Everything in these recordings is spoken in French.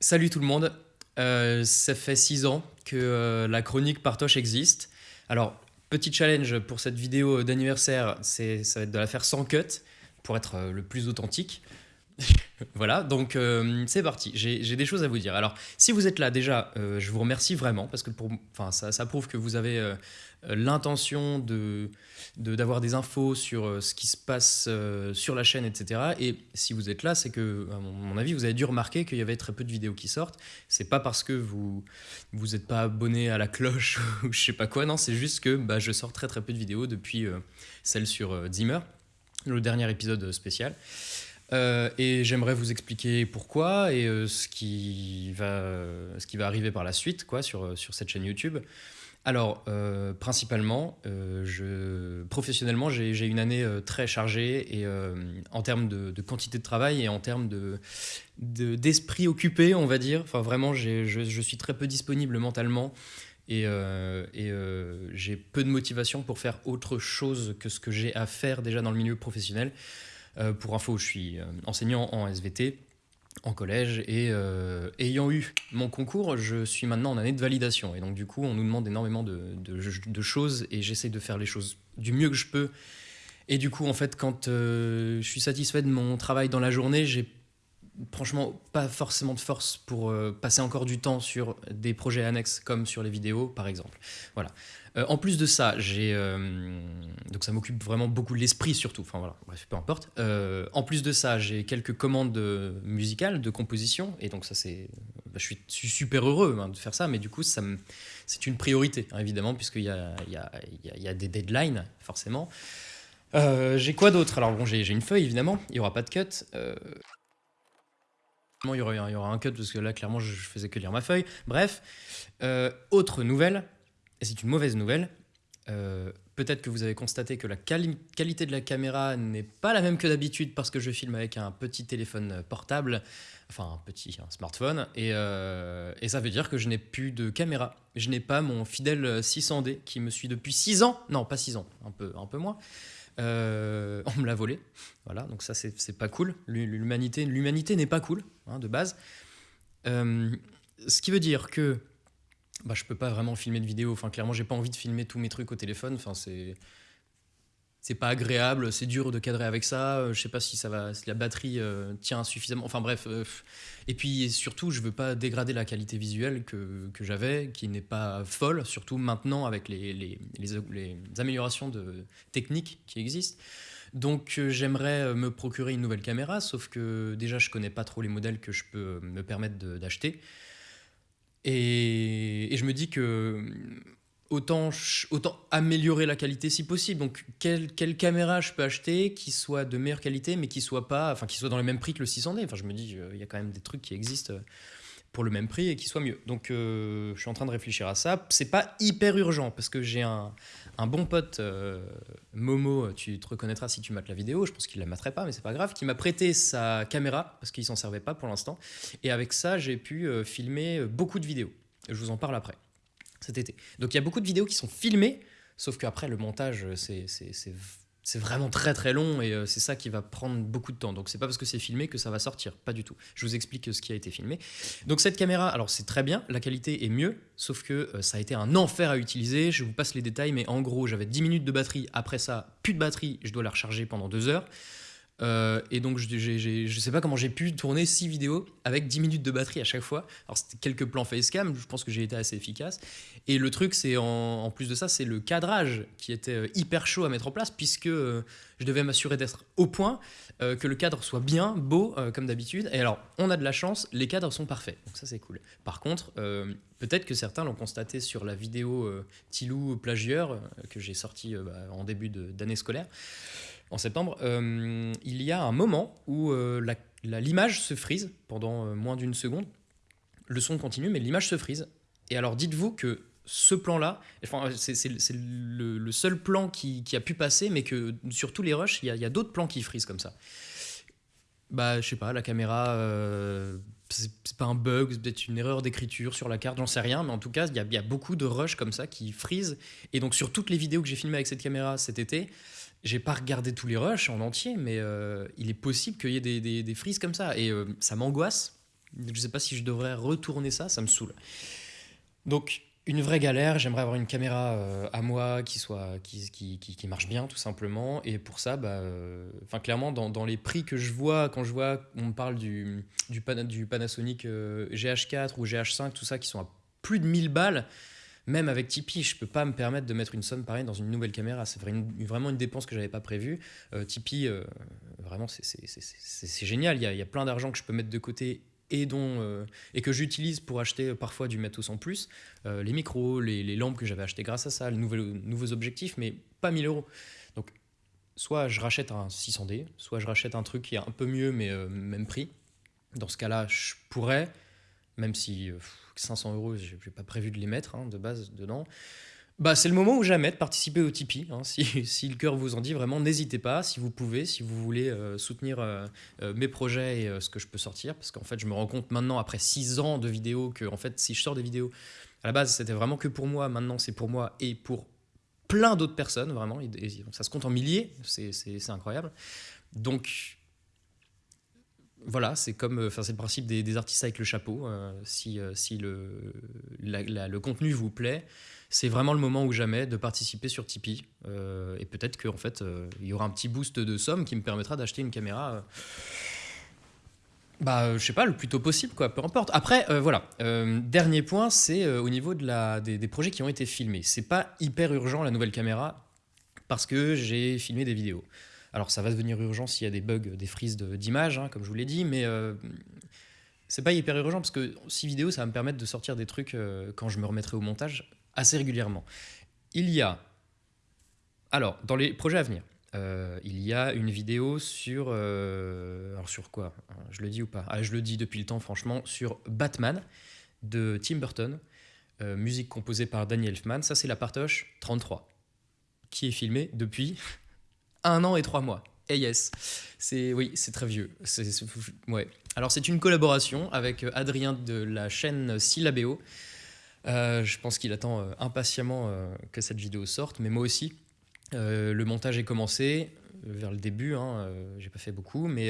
Salut tout le monde, euh, ça fait 6 ans que euh, la chronique Partoche existe. Alors, petit challenge pour cette vidéo d'anniversaire, ça va être de la faire sans cut pour être euh, le plus authentique. voilà, donc c'est parti, j'ai des choses à vous dire. Alors, si vous êtes là déjà, je vous remercie vraiment parce que pour, ça, ça prouve que vous avez l'intention de d'avoir des infos sur euh, ce qui se passe euh, sur la chaîne, etc. Et si vous êtes là, c'est que, à mon avis, vous avez dû remarquer qu'il y avait très peu de vidéos qui sortent. C'est pas parce que vous vous n'êtes pas abonné à la cloche ou je sais pas quoi, non, c'est juste que bah, je sors très très peu de vidéos depuis euh, celle sur Zimmer, le dernier épisode spécial. et j'aimerais vous expliquer pourquoi et ce, qui va, ce qui va arriver par la suite quoi, sur, sur cette chaîne YouTube. Alors, euh, principalement, euh, professionnellement, j'ai une année euh, très chargée en termes de, quantité de travail et en termes d'esprit de, occupé, on va dire. Enfin, vraiment, je, suis très peu disponible mentalement et j'ai peu de motivation pour faire autre chose que ce que j'ai à faire déjà dans le milieu professionnel. pour info, je suis enseignant en SVT en collège et euh, ayant eu mon concours, je suis maintenant en année de validation. Et donc du coup on nous demande énormément de, choses et j'essaie de faire les choses du mieux que je peux. Et du coup en fait quand euh, je suis satisfait de mon travail dans la journée, j'ai franchement pas forcément de force pour euh, passer encore du temps sur des projets annexes comme sur les vidéos par exemple. Voilà. Euh, en plus de ça, j'ai euh, donc ça m'occupe vraiment beaucoup l'esprit surtout. Enfin voilà, bref, peu importe. en plus de ça, j'ai quelques commandes musicales de composition et donc ça c'est, bah, je, suis, super heureux hein, de faire ça, mais du coup ça c'est une priorité hein, évidemment puisqu'il y a, il y, a, il y a des deadlines forcément. j'ai quoi d'autre? Alors bon, j'ai une feuille évidemment, il n'y aura pas de cut. Il y, aura, un cut parce que là, clairement, je faisais que lire ma feuille. Bref, euh, autre nouvelle, et c'est une mauvaise nouvelle. Euh, peut-être que vous avez constaté que la qualité de la caméra n'est pas la même que d'habitude parce que je filme avec un petit téléphone portable, enfin un petit smartphone, et, euh, et, ça veut dire que je n'ai plus de caméra. Je n'ai pas mon fidèle 600D qui me suit depuis 6 ans, non pas 6 ans, un peu, un peu moins, euh, on me l'a volé. Voilà, donc ça, c'est pas cool. L'humanité n'est pas cool, hein, de base. Euh, ce qui veut dire que bah, je peux pas vraiment filmer de vidéo. Enfin, clairement, j'ai pas envie de filmer tous mes trucs au téléphone. Enfin, c'est c'est pas agréable, c'est dur de cadrer avec ça, euh, je sais pas si ça va, si la batterie euh, tient suffisamment, enfin bref. Euh, et puis surtout, je veux pas dégrader la qualité visuelle que, j'avais, qui n'est pas folle, surtout maintenant avec les, améliorations de techniques qui existent. Donc j'aimerais me procurer une nouvelle caméra, sauf que déjà je connais pas trop les modèles que je peux me permettre d'acheter. Et, et, je me dis que autant, améliorer la qualité si possible. Donc, quelle, caméra je peux acheter qui soit de meilleure qualité, mais qui soit pas, enfin, qui soit dans le même prix que le 600D. Enfin, je me dis, il y a quand même des trucs qui existent euh, pour le même prix et qui soient mieux. Donc, euh, je suis en train de réfléchir à ça. C'est pas hyper urgent parce que j'ai un, bon pote, euh, Momo, tu te reconnaîtras si tu mates la vidéo. Je pense qu'il la materait pas, mais c'est pas grave. Qui m'a prêté sa caméra parce qu'il s'en servait pas pour l'instant. Et avec ça, j'ai pu filmer beaucoup de vidéos. Je vous en parle après cet été. Donc il y a beaucoup de vidéos qui sont filmées, sauf qu'après le montage, euh, c'est vraiment très très long et euh, c'est ça qui va prendre beaucoup de temps. Donc c'est pas parce que c'est filmé que ça va sortir, pas du tout. Je vous explique ce qui a été filmé. Donc cette caméra, alors c'est très bien, la qualité est mieux, sauf que euh, ça a été un enfer à utiliser. Je vous passe les détails, mais en gros j'avais 10 minutes de batterie, après ça plus de batterie, je dois la recharger pendant 2 heures. Euh, et donc, je, je sais pas comment j'ai pu tourner 6 vidéos avec 10 minutes de batterie à chaque fois. Alors, c'était quelques plans facecam, je pense que j'ai été assez efficace. Et le truc, c'est en, plus de ça, c'est le cadrage qui était euh, hyper chaud à mettre en place, puisque euh, je devais m'assurer d'être au point, que le cadre soit bien, beau, comme d'habitude. Et alors, on a de la chance, les cadres sont parfaits. Donc, ça, c'est cool. Par contre, peut-être que certains l'ont constaté sur la vidéo Tilou plagieur que j'ai sortie bah, en début d'année scolaire en septembre, euh, il y a un moment où euh, l'image se frise pendant euh, moins d'une seconde. Le son continue, mais l'image se frise. Et alors dites-vous que ce plan-là, enfin, c'est le, seul plan qui, a pu passer, mais que sur tous les rushs, il y a, d'autres plans qui frisent comme ça. Bah, je sais pas, la caméra, c'est pas un bug, c'est peut-être une erreur d'écriture sur la carte, j'en sais rien, mais en tout cas, il y, y, a beaucoup de rushs comme ça qui frisent. Et donc, sur toutes les vidéos que j'ai filmées avec cette caméra cet été, j'ai pas regardé tous les rushs en entier, mais euh, il est possible qu'il y ait des, frises comme ça. Et euh, ça m'angoisse Je sais pas si je devrais retourner ça, ça me saoule. Donc, une vraie galère. J'aimerais avoir une caméra euh, à moi qui, soit, qui, qui, marche bien, tout simplement. Et pour ça, bah, enfin clairement, dans, les prix que je vois, quand je vois, on me parle du, du, Panasonic euh, GH4 ou GH5, tout ça, qui sont à plus de 1000 balles, même avec Tipeee, je peux pas me permettre de mettre une somme pareille dans une nouvelle caméra. C'est vraiment une dépense que j'avais pas prévue. Tipeee, vraiment, c'est génial. Il y, a, y a plein d'argent que je peux mettre de côté et, dont, euh, et que j'utilise pour acheter parfois du matos en plus, euh, les micros, les, lampes que j'avais achetées grâce à ça, les nouveaux, objectifs, mais pas 1000 euros. Donc, soit je rachète un 600D, soit je rachète un truc qui est un peu mieux, mais euh, même prix. Dans ce cas-là, je pourrais, même si 500 euros, je n'ai pas prévu de les mettre hein, de base dedans, bah, c'est le moment ou jamais de participer au Tipeee. Hein. Si, le cœur vous en dit, vraiment, n'hésitez pas, si vous pouvez, si vous voulez euh, soutenir euh, euh, mes projets et ce que je peux sortir. Parce qu'en fait, je me rends compte maintenant, après 6 ans de vidéos, que en fait, si je sors des vidéos, à la base, c'était vraiment que pour moi. Maintenant, c'est pour moi et pour plein d'autres personnes, vraiment. ça se compte en milliers, c'est incroyable. Donc, voilà, c'est comme, enfin, c'est le principe des, artistes avec le chapeau. si si le, le contenu vous plaît, c'est vraiment le moment ou jamais de participer sur Tipeee. Euh, et peut-être qu'en fait, euh, il y aura un petit boost de somme qui me permettra d'acheter une caméra. Euh, bah, je sais pas, le plus tôt possible, quoi, peu importe. Après, voilà. dernier point, c'est au niveau de la, des, projets qui ont été filmés. C'est pas hyper urgent la nouvelle caméra parce que j'ai filmé des vidéos. Alors, ça va devenir urgent s'il y a des bugs, des frises d'images, hein, comme je vous l'ai dit, mais c'est pas hyper urgent parce que si vidéo, ça va me permettre de sortir des trucs quand je me remettrai au montage assez régulièrement. Il y a, alors, dans les projets à venir, euh, il y a une vidéo sur, euh, alors sur quoi Je le dis ou pas? Ah, je le dis depuis le temps, franchement, sur Batman de Tim Burton, euh, musique composée par Danny Elfman. Ça, c'est la partoche 33, qui est filmée depuis un an et trois mois. Et yes, c'est oui, c'est très vieux. Ouais. Alors c'est une collaboration avec Adrien de la chaîne Syllabéo. Euh, je pense qu'il attend euh, impatiemment euh, que cette vidéo sorte, mais moi aussi. le montage est commencé vers le début, hein, j'ai pas fait beaucoup, mais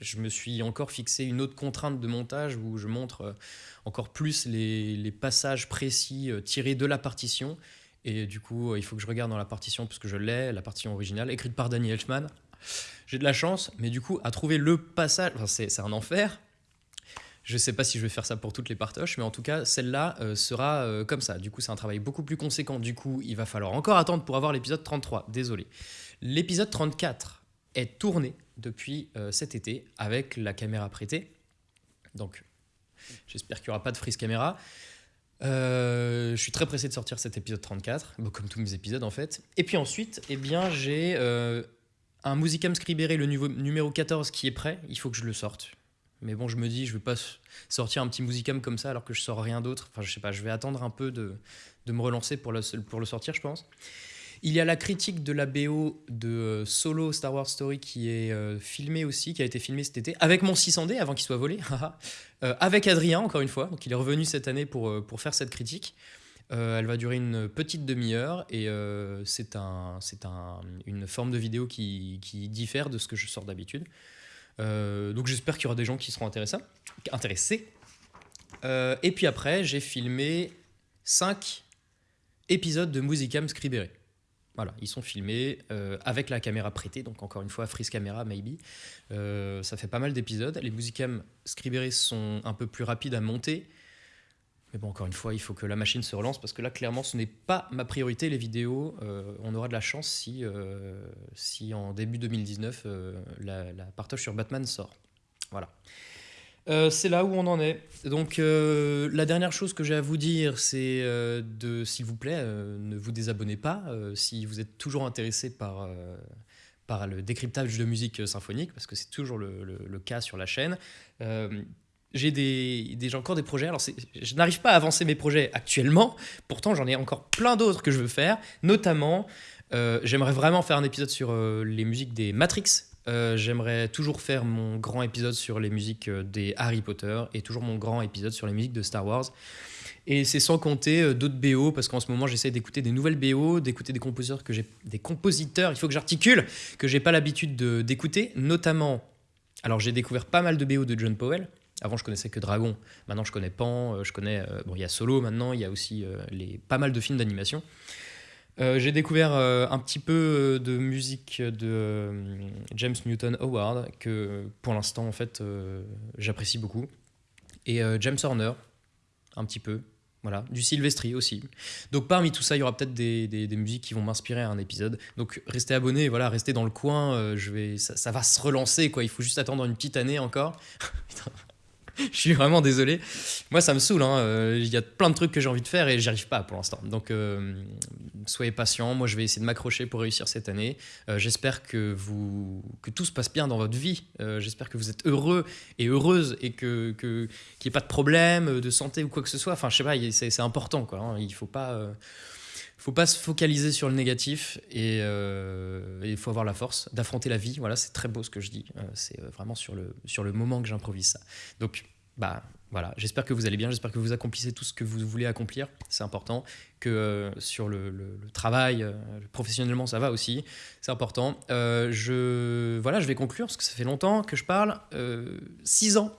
je me suis encore fixé une autre contrainte de montage où je montre encore plus les, passages précis tirés de la partition. Et du coup, il faut que je regarde dans la partition, puisque je l'ai, la partition originale, écrite par Danny Elfman. J'ai de la chance, mais du coup, à trouver le passage, c'est un enfer, je ne sais pas si je vais faire ça pour toutes les partoches, mais en tout cas, celle-là euh, sera euh, comme ça. Du coup, c'est un travail beaucoup plus conséquent. Du coup, il va falloir encore attendre pour avoir l'épisode 33. Désolé. L'épisode 34 est tourné depuis euh, cet été avec la caméra prêtée. Donc, j'espère qu'il n'y aura pas de frise caméra. Je suis très pressé de sortir cet épisode 34, comme tous mes épisodes en fait. Et puis ensuite, eh bien, j'ai un Musicam Scribere, le numéro 14 qui est prêt. Il faut que je le sorte. Mais bon, je me dis, je vais pas sortir un petit musicam comme ça alors que je sors rien d'autre. Enfin, je sais pas, je vais attendre un peu de, de me relancer pour le, pour le sortir, je pense. Il y a la critique de la BO de euh, Solo Star Wars Story qui est euh, filmée aussi, qui a été filmée cet été, avec mon 600D avant qu'il soit volé, euh, avec Adrien encore une fois. Donc il est revenu cette année pour, pour faire cette critique. elle va durer une petite demi-heure et c'est un, un, une forme de vidéo qui, qui diffère de ce que je sors d'habitude. Donc j'espère qu'il y aura des gens qui seront intéressés. et puis après, j'ai filmé 5 épisodes de Musicam Scribere. Ils sont filmés euh, avec la caméra prêtée, donc encore une fois, freeze camera, maybe. ça fait pas mal d'épisodes. Les Musicam Scribere sont un peu plus rapides à monter, mais bon, encore une fois, il faut que la machine se relance parce que là, clairement, ce n'est pas ma priorité, les vidéos. Euh, on aura de la chance si, euh, si en début 2019, euh, la, la, partage sur Batman sort. Voilà. C'est là où on en est. Donc, la dernière chose que j'ai à vous dire, c'est de, s'il vous plaît, ne vous désabonnez pas si vous êtes toujours intéressé par par le décryptage de musique symphonique, parce que c'est toujours le, le, cas sur la chaîne j'ai des, des, encore des projets. Alors, je n'arrive pas à avancer mes projets actuellement. Pourtant, j'en ai encore plein d'autres que je veux faire. Notamment, euh, j'aimerais vraiment faire un épisode sur euh, les musiques des Matrix. Euh, j'aimerais toujours faire mon grand épisode sur les musiques des Harry Potter et toujours mon grand épisode sur les musiques de Star Wars. Et c'est sans compter d'autres BO, parce qu'en ce moment, j'essaie d'écouter des nouvelles BO, d'écouter des compositeurs que j'ai, des compositeurs, il faut que j'articule, que j'ai pas l'habitude d'écouter, notamment. Alors, j'ai découvert pas mal de BO de John Powell, Avant, je connaissais que Dragon. Maintenant, je connais Pan. je connais. bon, il y a Solo maintenant. Il y a aussi les, pas mal de films d'animation. J'ai découvert un petit peu de musique de James Newton Howard que pour l'instant en fait j'apprécie beaucoup et James Horner un petit peu voilà, du Sylvestri aussi. Donc parmi tout ça, il y aura peut-être des, des, musiques qui vont m'inspirer à un épisode. Donc restez abonnés, voilà, restez dans le coin. Euh, je vais, ça, ça, va se relancer, quoi. Il faut juste attendre une petite année encore. je suis vraiment désolé. Moi, ça me saoule. Hein. Euh, il y a plein de trucs que j'ai envie de faire et j'y arrive pas pour l'instant. Donc, euh, soyez patients. Moi, je vais essayer de m'accrocher pour réussir cette année. Euh, j'espère que, vous, que tout se passe bien dans votre vie. J'espère que vous êtes heureux et heureuse et qu'il que, n'y ait pas de problème de santé ou quoi que ce soit. Enfin, je sais pas, c'est important. Quoi, hein. Il faut pas faut pas se focaliser sur le négatif et il faut avoir la force d'affronter la vie. Voilà, c'est très beau ce que je dis. c'est vraiment sur le, sur le moment que j'improvise ça. Donc, bah voilà, j'espère que vous allez bien, j'espère que vous accomplissez tout ce que vous voulez accomplir, c'est important, que euh, sur le, travail, euh, professionnellement ça va aussi, c'est important. Euh, je, voilà, je vais conclure, parce que ça fait longtemps que je parle, 6 ans.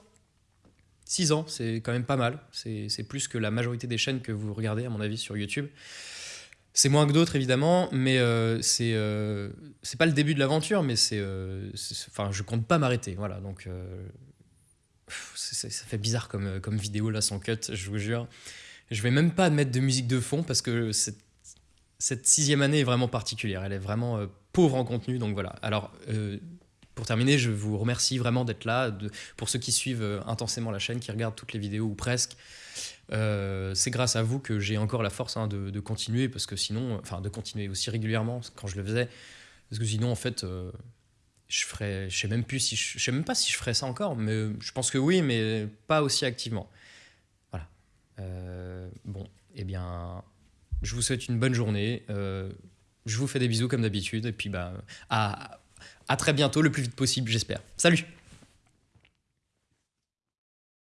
6 ans, c'est quand même pas mal, c'est plus que la majorité des chaînes que vous regardez à mon avis sur YouTube. C'est moins que d'autres évidemment, mais c'est c'est pas le début de l'aventure, mais c'est, enfin, je compte pas m'arrêter, voilà. Donc ça fait bizarre comme, euh, comme vidéo là sans cut, je vous jure. Je vais même pas mettre de musique de fond parce que cette, cette sixième année est vraiment particulière. Elle est vraiment euh, pauvre en contenu, donc voilà. Alors, euh, pour terminer, je vous remercie vraiment d'être là. Pour ceux qui suivent intensément la chaîne, qui regardent toutes les vidéos ou presque, c'est grâce à vous que j'ai encore la force hein, de, continuer parce que sinon, enfin de continuer aussi régulièrement quand je le faisais, parce que sinon en fait je ferais, je sais même plus si je, sais même pas si je ferais ça encore, mais je pense que oui, mais pas aussi activement. Voilà. Euh, bon, eh bien, je vous souhaite une bonne journée. Euh, je vous fais des bisous comme d'habitude, et puis bah, à, à très bientôt, le plus vite possible, j'espère. Salut